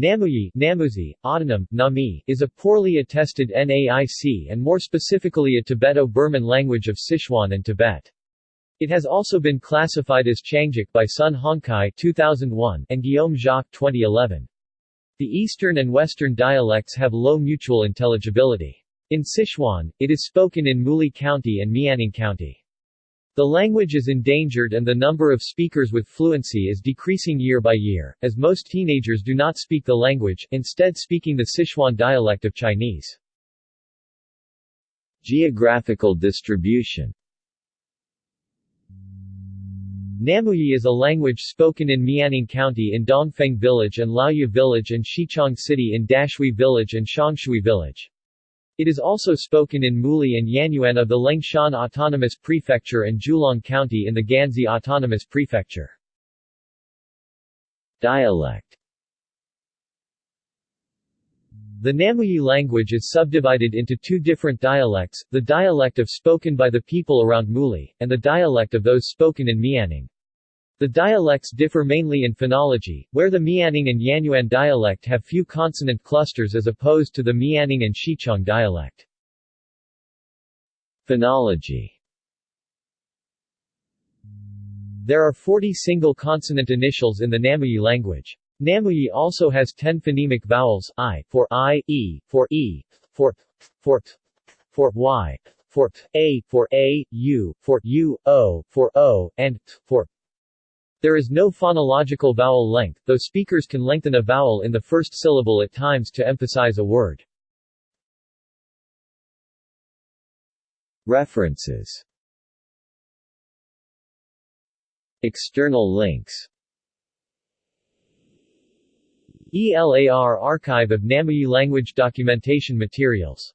Namuyi Namuzi, autonym, Nami, is a poorly attested NAIC and more specifically a Tibeto-Burman language of Sichuan and Tibet. It has also been classified as Qiangic by Sun Hongkai 2001 and Guillaume Jacques 2011. The eastern and western dialects have low mutual intelligibility. In Sichuan, it is spoken in Muli County and Mianning County. The language is endangered and the number of speakers with fluency is decreasing year by year, as most teenagers do not speak the language, instead speaking the Sichuan dialect of Chinese. Geographical distribution Namuyi is a language spoken in Mianning County in Dongfeng Village and Laoyu Village and Xichang City in Dashui Village and Shangshui Village. It is also spoken in Muli and Yanyuan of the Liangshan Autonomous Prefecture and Jiulong County in the Ganzi Autonomous Prefecture. Dialect The Namuyi language is subdivided into two different dialects, the dialect of spoken by the people around Muli, and the dialect of those spoken in Mianning. The dialects differ mainly in phonology, where the Mianning and Yanyuan dialect have few consonant clusters as opposed to the Mianning and Xichang dialect. Phonology There are 40 single consonant initials in the Namuyi language. Namuyi also has 10 phonemic vowels, i, for i, e, for e, for for for y, for a, for a, u, for u, o, for o, and for there is no phonological vowel length, though speakers can lengthen a vowel in the first syllable at times to emphasize a word. References. External links. ELAR Archive of Namuyi Language Documentation Materials